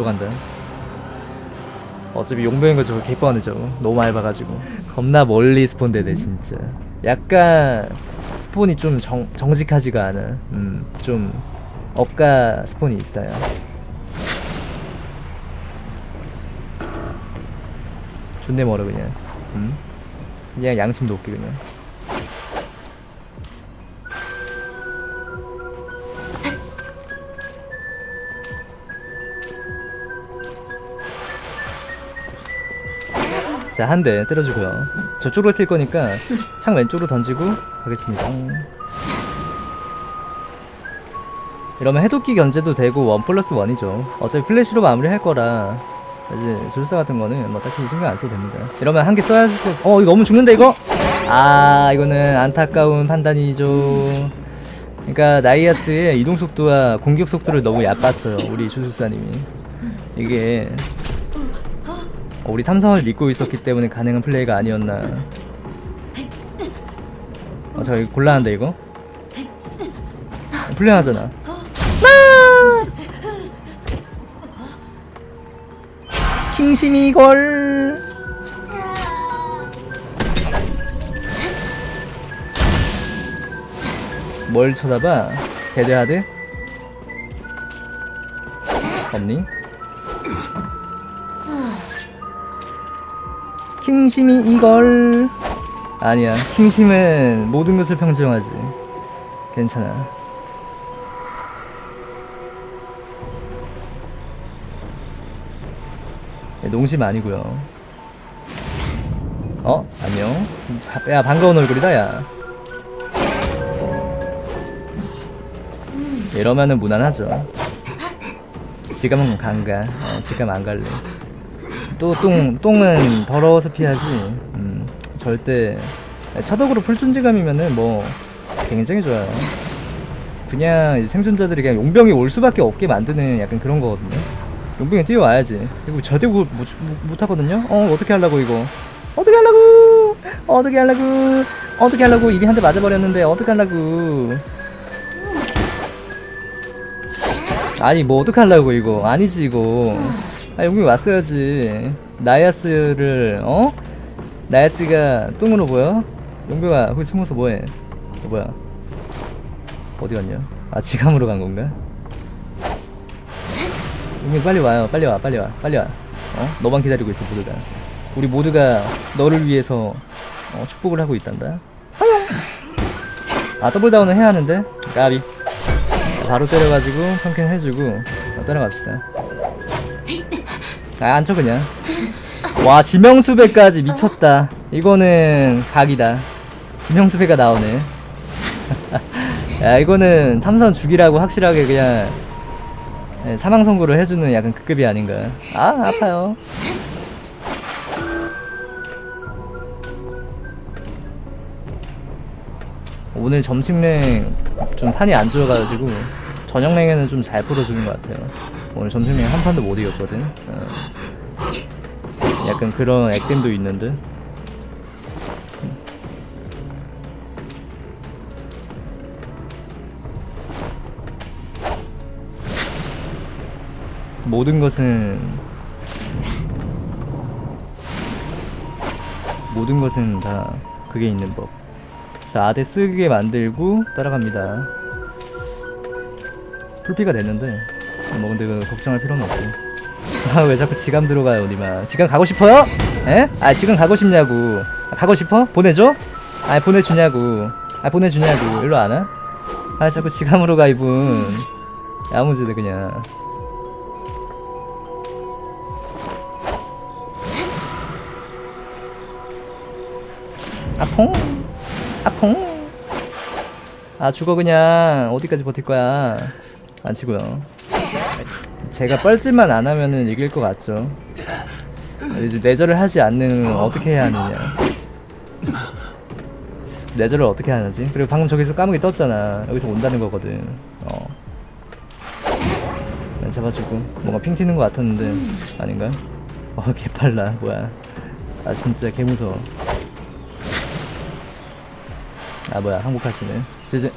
일로 간다 어차피 용병인 저거 저거 너무 많이 봐가지고. 겁나 멀리 스폰되네 진짜. 약간 스폰이 좀 정, 정직하지가 않아 음좀 업가 스폰이 있다 야 존내 멀어 그냥. 음? 그냥 양심도 없게 그냥 자, 한 대 때려주고요. 저쪽으로 튈 거니까 창 왼쪽으로 던지고 가겠습니다. 이러면 해독기 견제도 되고 원 플러스 원이죠. 어차피 플래시로 마무리할 거라 이제 줄사 같은 거는 뭐 딱히 신경 안 써도 됩니다. 이러면 한 개 써야. 어, 이거 너무 죽는데 이거? 아, 이거는 안타까운 판단이죠. 그러니까 나이아스의 이동 속도와 공격 속도를 너무 얕봤어요. 우리 주술사님이. 이게 어, 우리 탐성을 믿고 있었기 때문에 가능한 플레이가 아니었나 어, 저 이거 곤란한데 이거? 불량하잖아 킹심이 걸 뭘 쳐다봐? 데드하드? 없니? 킹심이 이걸. 아니야 킹심은 모든 것을 평정하지. 괜찮아. 네, 농심 아니고요. 어? 안녕. 자, 야 반가운 얼굴이다 야. 이러면은 무난하죠. 지금은 간가. 어, 지금 안 갈래 또 똥, 똥은 더러워서 피하지. 음, 절대. 차덕으로 풀존재감이면은 뭐 굉장히 좋아요. 그냥 생존자들이 그냥 용병이 올 수밖에 없게 만드는 약간 그런 거거든요. 용병이 뛰어와야지. 그리고 못, 못, 못 하거든요? 어 어떻게 하려고 이거? 어떻게 하려고? 어떻게 하려고? 어떻게 하려고? 입이 한 대 맞아버렸는데 어떻게 하려고? 아니 뭐 어떻게 하려고 이거? 아니지 이거 아 여기 왔어야지. 나야스를 어? 나야스가 똥으로 보여? 용병아 거기 숨어서 뭐해? 어, 뭐야? 어디 갔냐? 아 지감으로 간 건가? 용병 빨리 와요. 빨리 와 빨리 와 빨리 와. 어? 너만 기다리고 있어 모두가. 우리 모두가 너를 위해서 어, 축복을 하고 있단다. 아 더블다운은 해야 하는데? 까비. 바로 때려가지고 펑킹 해주고 어, 따라갑시다 아 안쳐 그냥. 와 지명수배까지 미쳤다. 이거는 각이다. 지명수배가 나오네. 야 이거는 삼선 죽이라고 확실하게 그냥 예, 사망 선고를 해주는 약간 그 급이 아닌가. 아 아파요. 오늘 점심랭 좀 판이 안 좋아가지고 저녁랭에는 좀 잘 풀어주는 것 같아요 오늘 점심랭 한 판도 못 이겼거든 어. 약간 그런 액땜도 있는데 모든 것은 모든 것은 다 그게 있는 법. 자, 아대 쓰게 만들고 따라갑니다. 풀피가 됐는데 뭐 근데 그 걱정할 필요는 없고. 아, 왜 자꾸 지감 들어가요, 니마. 지감 가고 싶어요? 에? 아, 지금 가고 싶냐고. 아, 가고 싶어? 보내줘? 아, 보내주냐고. 아, 보내주냐고. 일로 안 와? 아, 자꾸 지감으로 가, 이분. 야무지네, 그냥. 아퐁 아퐁 아 죽어 그냥 어디까지 버틸 거야 안 치고요. 제가 뻘짓만 안 하면은 이길 것 같죠. 이제 내절을 하지 않는 어떻게 해야 하느냐. 내절을 어떻게 하는지? 그리고 방금 저기서 까마귀 떴잖아. 여기서 온다는 거거든. 어. 잡아주고. 뭔가 핑 튀는 것 같았는데 아닌가? 어 개빨라. 뭐야. 아 진짜 개무서워. 아 뭐야. 항복하시네. 이제